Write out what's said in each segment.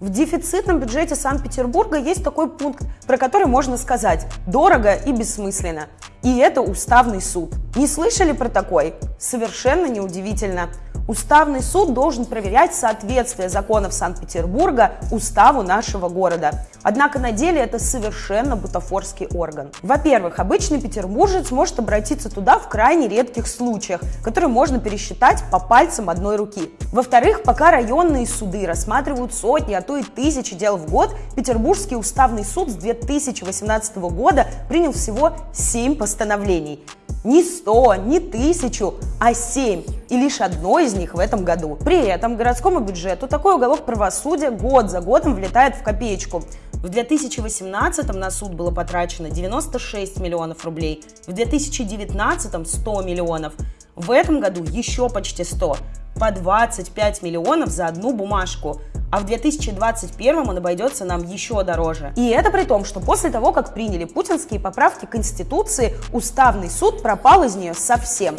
В дефицитном бюджете Санкт-Петербурга есть такой пункт, про который можно сказать «дорого и бессмысленно». И это уставный суд. Не слышали про такой? Совершенно неудивительно. Уставный суд должен проверять соответствие законов Санкт-Петербурга уставу нашего города. Однако на деле это совершенно бутафорский орган. Во-первых, обычный петербуржец может обратиться туда в крайне редких случаях, которые можно пересчитать по пальцам одной руки. Во-вторых, пока районные суды рассматривают сотни, а то и тысячи дел в год, Петербургский уставный суд с 2018 года принял всего 7 постановлений не 100, не 1000, а 7. И лишь одно из них в этом году. При этом городскому бюджету такой уголок правосудия год за годом влетает в копеечку. В 2018 на суд было потрачено 96 миллионов рублей, в 2019 100 миллионов, в этом году еще почти 100, по 25 миллионов за одну бумажку а в 2021 он обойдется нам еще дороже. И это при том, что после того, как приняли путинские поправки Конституции, Уставный суд пропал из нее совсем.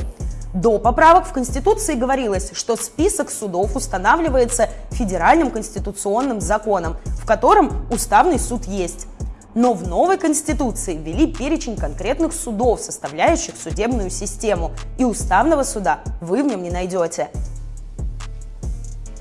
До поправок в Конституции говорилось, что список судов устанавливается федеральным конституционным законом, в котором Уставный суд есть. Но в новой Конституции ввели перечень конкретных судов, составляющих судебную систему, и Уставного суда вы в нем не найдете.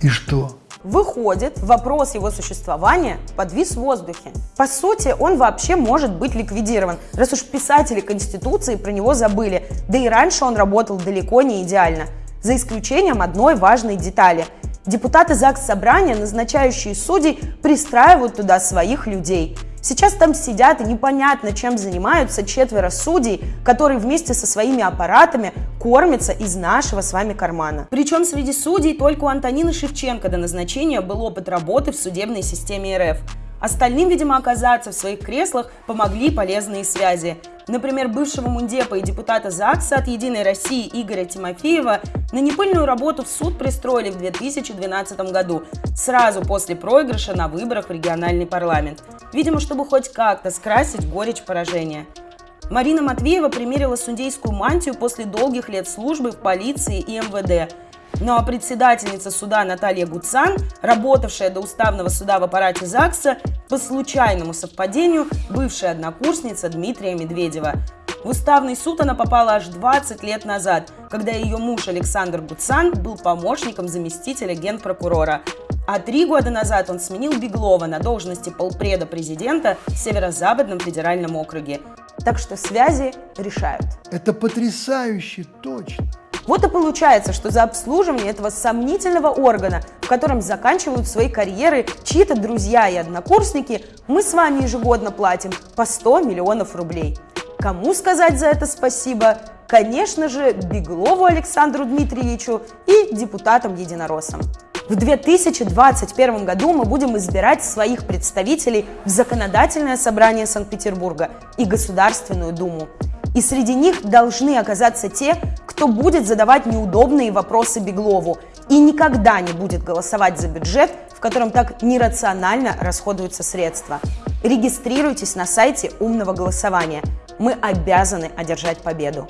И что? Выходит, вопрос его существования подвис в воздухе. По сути, он вообще может быть ликвидирован, раз уж писатели Конституции про него забыли, да и раньше он работал далеко не идеально, за исключением одной важной детали. Депутаты ЗАГС Собрания, назначающие судей, пристраивают туда своих людей – Сейчас там сидят и непонятно, чем занимаются четверо судей, которые вместе со своими аппаратами кормятся из нашего с вами кармана. Причем среди судей только у Антонины Шевченко до назначения был опыт работы в судебной системе РФ. Остальным, видимо, оказаться в своих креслах помогли полезные связи. Например, бывшего мундепа и депутата ЗАГСа от «Единой России» Игоря Тимофеева на непыльную работу в суд пристроили в 2012 году, сразу после проигрыша на выборах в региональный парламент. Видимо, чтобы хоть как-то скрасить горечь поражения. Марина Матвеева примерила судейскую мантию после долгих лет службы в полиции и МВД – ну а председательница суда Наталья Гуцан, работавшая до уставного суда в аппарате ЗАГСа, по случайному совпадению бывшая однокурсница Дмитрия Медведева. В уставный суд она попала аж 20 лет назад, когда ее муж Александр Гуцан был помощником заместителя генпрокурора. А три года назад он сменил Беглова на должности полпреда президента в Северо-Западном федеральном округе. Так что связи решают. Это потрясающе точно. Вот и получается, что за обслуживание этого сомнительного органа, в котором заканчивают свои карьеры чьи-то друзья и однокурсники, мы с вами ежегодно платим по 100 миллионов рублей. Кому сказать за это спасибо? Конечно же, Беглову Александру Дмитриевичу и депутатам-единороссам. В 2021 году мы будем избирать своих представителей в Законодательное собрание Санкт-Петербурга и Государственную Думу. И среди них должны оказаться те, кто будет задавать неудобные вопросы Беглову и никогда не будет голосовать за бюджет, в котором так нерационально расходуются средства. Регистрируйтесь на сайте умного голосования. Мы обязаны одержать победу.